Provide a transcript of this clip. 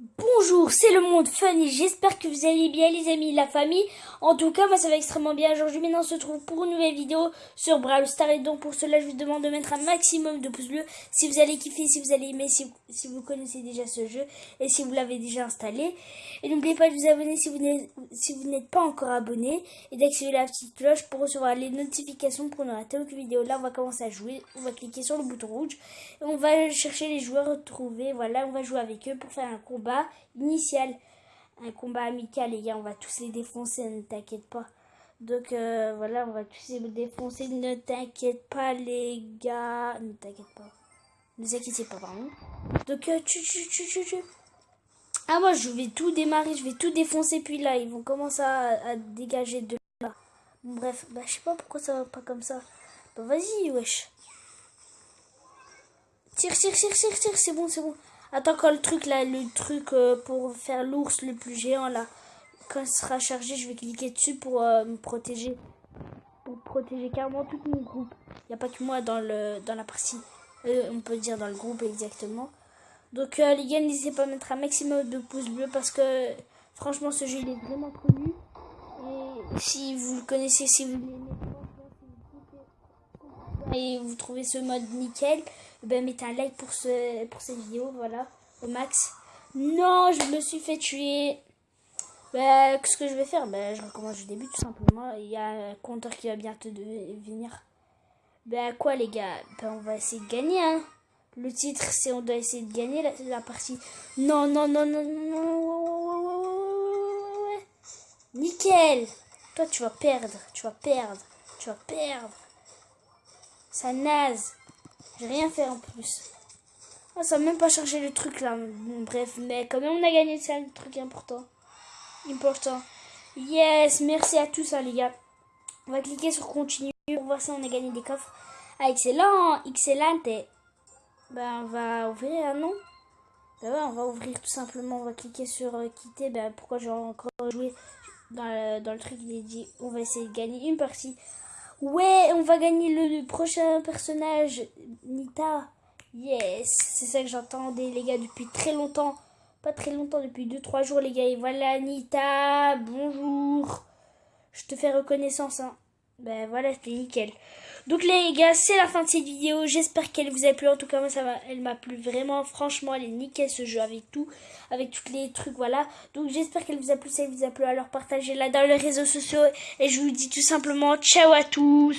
Bonjour, c'est le monde funny. J'espère que vous allez bien les amis, la famille. En tout cas, moi ça va extrêmement bien. Aujourd'hui maintenant on se retrouve pour une nouvelle vidéo sur Brawl Stars. Et donc pour cela je vous demande de mettre un maximum de pouces bleus si vous allez kiffer, si vous allez aimer, si, si vous connaissez déjà ce jeu et si vous l'avez déjà installé. Et n'oubliez pas de vous abonner si vous n'êtes si vous n'êtes pas encore abonné et d'activer la petite cloche pour recevoir les notifications pour ne rater aucune vidéo. Là on va commencer à jouer. On va cliquer sur le bouton rouge et on va chercher les joueurs retrouvés. Voilà, on va jouer avec eux pour faire un combat initial. Un combat amical, les gars, on va tous les défoncer, ne t'inquiète pas. Donc euh, voilà, on va tous les défoncer, ne t'inquiète pas, les gars. Ne t'inquiète pas. Ne vous pas, pardon. Donc, tu, tu, tu, tu, tu. Ah, moi, je vais tout démarrer, je vais tout défoncer, puis là, ils vont commencer à, dégager de là. Bref, bah, je sais pas pourquoi ça va pas comme ça. Bah, vas-y, wesh. Tire, tire, tire, tire, tire, c'est bon, c'est bon. Attends, quand le truc là, le truc euh, pour faire l'ours le plus géant là, quand il sera chargé, je vais cliquer dessus pour euh, me protéger. Pour protéger carrément tout mon groupe. Il n'y a pas que moi dans, le, dans la partie. Euh, on peut dire dans le groupe exactement. Donc les gars, n'hésitez pas à mettre un maximum de pouces bleus parce que franchement ce jeu il est vraiment connu. Et si vous le connaissez, si vous vous trouvez ce mode nickel, ben mettez un like pour, ce, pour cette vidéo, voilà, au max. Non, je me suis fait tuer. Ben, qu'est-ce que je vais faire? Ben, je recommence du début, tout simplement. Il y a un compteur qui va bientôt venir. Ben, quoi, les gars? Ben, on va essayer de gagner, hein. Le titre, c'est on doit essayer de gagner la, la partie. Non, non, non, non, non. Nickel Toi, tu vas perdre, tu vas perdre, tu vas perdre. Ça naze. J'ai rien fait en plus. Oh, ça même pas chargé le truc là. Bref, mais quand même on a gagné, c'est un truc important. Important. Yes, merci à tous hein, les gars. On va cliquer sur continue pour voir si on a gagné des coffres. Ah, excellent, excellent. Ben, on va ouvrir un nom. Ben ouais, on va ouvrir tout simplement. On va cliquer sur euh, quitter. Ben, pourquoi j'ai encore joué dans le, dans le truc dit on va essayer de gagner une partie. Ouais, on va gagner le, prochain personnage, Nita. Yes, c'est ça que j'entendais, les gars, depuis très longtemps. Pas très longtemps, depuis 2-3 jours, les gars. Et voilà, Nita, bonjour. Je te fais reconnaissance, hein. Ben voilà, c'était nickel. Donc les gars, c'est la fin de cette vidéo. J'espère qu'elle vous a plu. En tout cas, moi, ça elle m'a plu vraiment. Franchement, elle est nickel ce jeu avec tout, avec tous les trucs, voilà. Donc j'espère qu'elle vous a plu. Si elle vous a plu, alors partagez-la dans les réseaux sociaux. Et je vous dis tout simplement ciao à tous.